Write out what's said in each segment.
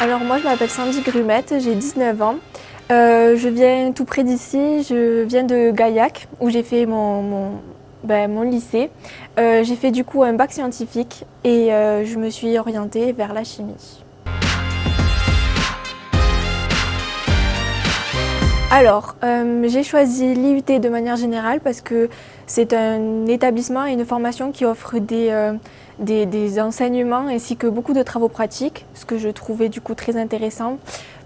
Alors moi je m'appelle Sandy Grumette, j'ai 19 ans. Euh, je viens tout près d'ici, je viens de Gaillac où j'ai fait mon, ben, lycée. Euh, j'ai fait du coup un bac scientifique et euh, je me suis orientée vers la chimie. Alors, j'ai choisi l'IUT de manière générale parce que c'est un établissement et une formation qui offre des, des, enseignements ainsi que beaucoup de travaux pratiques, ce que je trouvais du coup très intéressant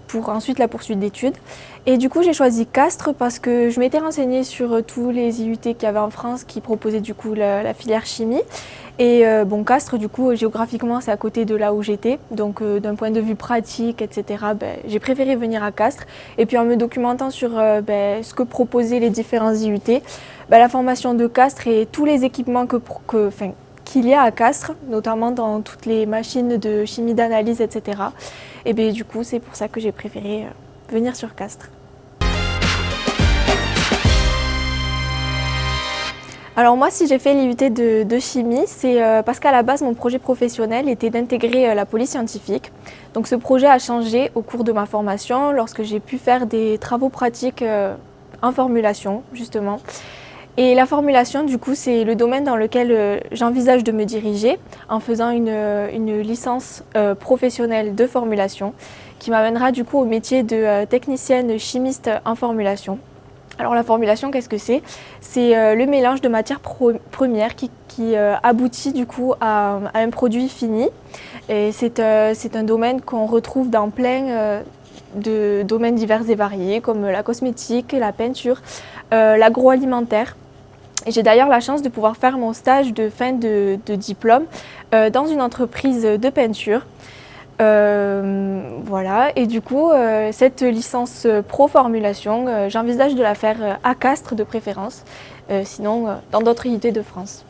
pour ensuite la poursuite d'études. Et du coup, j'ai choisi Castres parce que je m'étais renseignée sur tous les IUT qu'il y avait en France qui proposaient du coup la, filière chimie. Et euh, bon, Castres, du coup, géographiquement, c'est à côté de là où j'étais. Donc, euh, d'un point de vue pratique, etc., ben, j'ai préféré venir à Castres. Et puis, en me documentant sur euh, ben, ce que proposaient les différents IUT, ben, la formation de Castres et tous les équipements que qu'il y a à Castres, notamment dans toutes les machines de chimie d'analyse, etc. Et bien du coup, c'est pour ça que j'ai préféré euh, venir sur Castres. Alors moi, si j'ai fait l'IUT de, chimie, c'est euh, parce qu'à la base, mon projet professionnel était d'intégrer euh, la police scientifique. Donc ce projet a changé au cours de ma formation, lorsque j'ai pu faire des travaux pratiques en formulation, justement. Et la formulation, du coup, c'est le domaine dans lequel euh, j'envisage de me diriger en faisant une, euh, licence euh, professionnelle de formulation qui m'amènera du coup au métier de technicienne chimiste en formulation. Alors la formulation, qu'est-ce que c'est? C'est le mélange de matières premières qui, aboutit du coup à, un produit fini. Et c'est un domaine qu'on retrouve dans plein de domaines divers et variés comme la cosmétique, la peinture, l'agroalimentaire. J'ai d'ailleurs la chance de pouvoir faire mon stage de fin de, diplôme euh, dans une entreprise de peinture. Euh, voilà, et du coup, euh, cette licence pro-formulation, j'envisage de la faire à Castres de préférence, sinon dans d'autres unités de France.